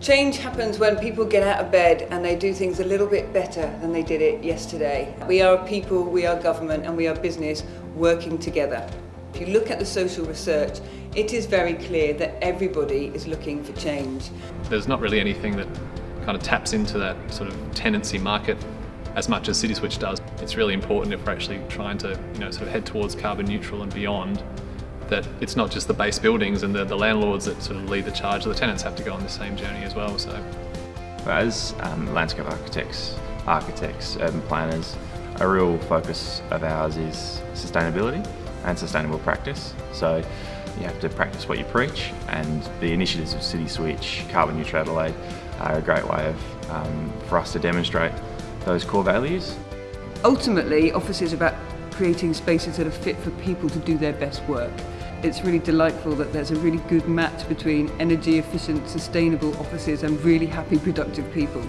Change happens when people get out of bed and they do things a little bit better than they did it yesterday. We are people, we are government and we are business working together. If you look at the social research, it is very clear that everybody is looking for change. There's not really anything that kind of taps into that sort of tenancy market as much as CitySwitch does. It's really important if we're actually trying to you know, sort of head towards carbon neutral and beyond that it's not just the base buildings and the, the landlords that sort of lead the charge, the tenants have to go on the same journey as well. So, As um, landscape architects, architects, urban planners, a real focus of ours is sustainability and sustainable practice. So you have to practice what you preach and the initiatives of City Switch, Carbon Neutral Adelaide are a great way of, um, for us to demonstrate those core values. Ultimately, office is about creating spaces that are fit for people to do their best work. it's really delightful that there's a really good match between energy efficient, sustainable offices and really happy, productive people.